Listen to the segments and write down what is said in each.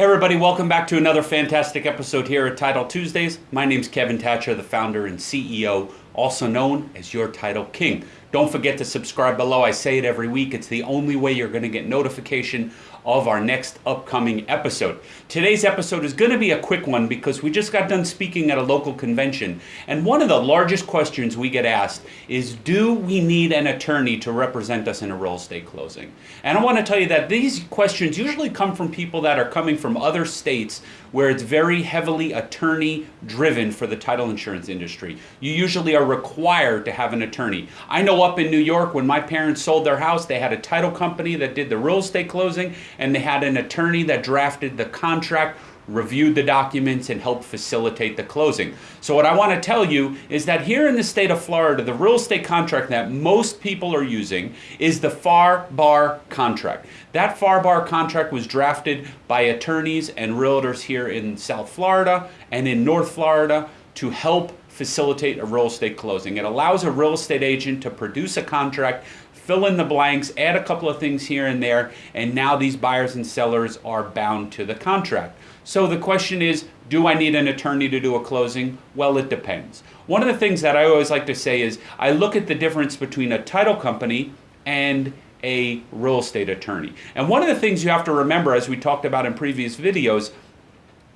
Hey everybody, welcome back to another fantastic episode here at Title Tuesdays. My name's Kevin Thatcher, the founder and CEO, also known as your Title King. Don't forget to subscribe below. I say it every week. It's the only way you're going to get notification of our next upcoming episode. Today's episode is going to be a quick one because we just got done speaking at a local convention. And one of the largest questions we get asked is Do we need an attorney to represent us in a real estate closing? And I want to tell you that these questions usually come from people that are coming from other states where it's very heavily attorney driven for the title insurance industry. You usually are required to have an attorney. I know up in New York when my parents sold their house, they had a title company that did the real estate closing and they had an attorney that drafted the contract reviewed the documents and helped facilitate the closing. So what I want to tell you is that here in the state of Florida, the real estate contract that most people are using is the FAR Bar contract. That FAR Bar contract was drafted by attorneys and realtors here in South Florida and in North Florida to help facilitate a real estate closing. It allows a real estate agent to produce a contract fill in the blanks, add a couple of things here and there, and now these buyers and sellers are bound to the contract. So the question is, do I need an attorney to do a closing? Well, it depends. One of the things that I always like to say is I look at the difference between a title company and a real estate attorney. And one of the things you have to remember, as we talked about in previous videos,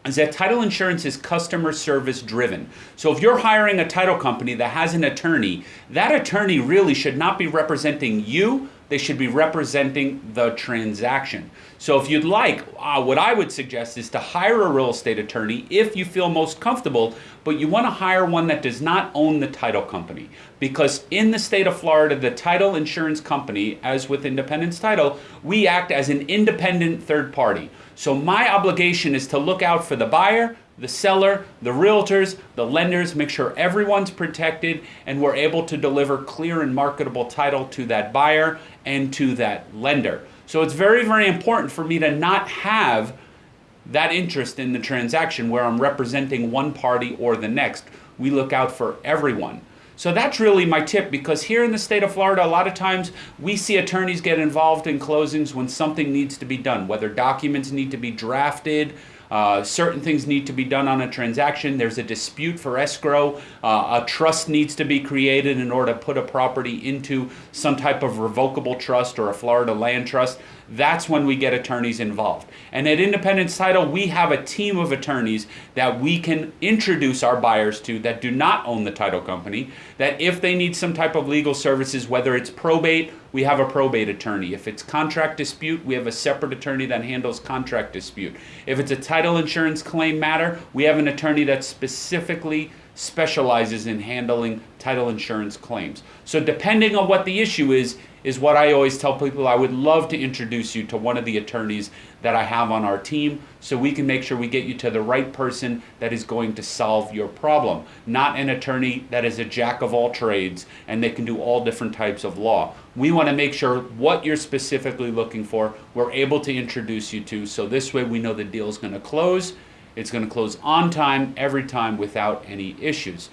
is that title insurance is customer service driven. So if you're hiring a title company that has an attorney, that attorney really should not be representing you, they should be representing the transaction. So if you'd like, uh, what I would suggest is to hire a real estate attorney if you feel most comfortable, but you want to hire one that does not own the title company. Because in the state of Florida, the title insurance company, as with Independence Title, we act as an independent third party. So my obligation is to look out for the buyer, the seller, the realtors, the lenders, make sure everyone's protected and we're able to deliver clear and marketable title to that buyer and to that lender. So it's very, very important for me to not have that interest in the transaction where I'm representing one party or the next. We look out for everyone. So that's really my tip because here in the state of Florida, a lot of times we see attorneys get involved in closings when something needs to be done, whether documents need to be drafted, uh, certain things need to be done on a transaction. There's a dispute for escrow. Uh, a trust needs to be created in order to put a property into some type of revocable trust or a Florida land trust. That's when we get attorneys involved. And at Independence Title, we have a team of attorneys that we can introduce our buyers to that do not own the title company, that if they need some type of legal services, whether it's probate, we have a probate attorney. If it's contract dispute, we have a separate attorney that handles contract dispute. If it's a title insurance claim matter, we have an attorney that specifically specializes in handling title insurance claims. So depending on what the issue is, is what I always tell people. I would love to introduce you to one of the attorneys that I have on our team so we can make sure we get you to the right person that is going to solve your problem. Not an attorney that is a jack of all trades and they can do all different types of law. We want to make sure what you're specifically looking for, we're able to introduce you to so this way we know the deal is going to close it's going to close on time every time without any issues.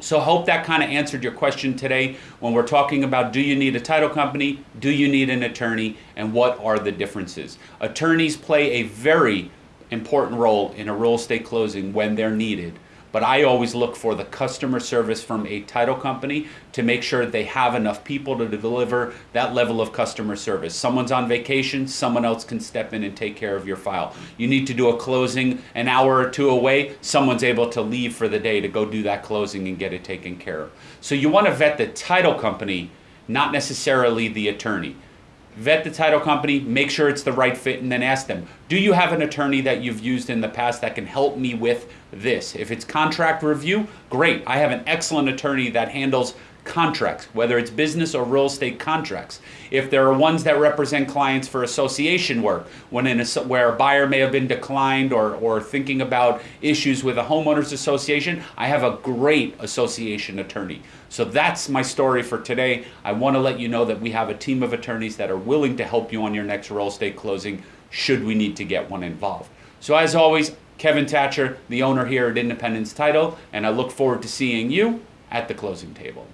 So hope that kind of answered your question today when we're talking about do you need a title company, do you need an attorney, and what are the differences. Attorneys play a very important role in a real estate closing when they're needed but I always look for the customer service from a title company to make sure they have enough people to deliver that level of customer service. Someone's on vacation, someone else can step in and take care of your file. You need to do a closing an hour or two away, someone's able to leave for the day to go do that closing and get it taken care of. So you want to vet the title company, not necessarily the attorney vet the title company, make sure it's the right fit, and then ask them, do you have an attorney that you've used in the past that can help me with this? If it's contract review, great. I have an excellent attorney that handles contracts, whether it's business or real estate contracts. If there are ones that represent clients for association work, when where a buyer may have been declined or, or thinking about issues with a homeowners association, I have a great association attorney. So that's my story for today. I want to let you know that we have a team of attorneys that are willing to help you on your next real estate closing should we need to get one involved. So as always, Kevin Thatcher, the owner here at Independence Title, and I look forward to seeing you at the closing table.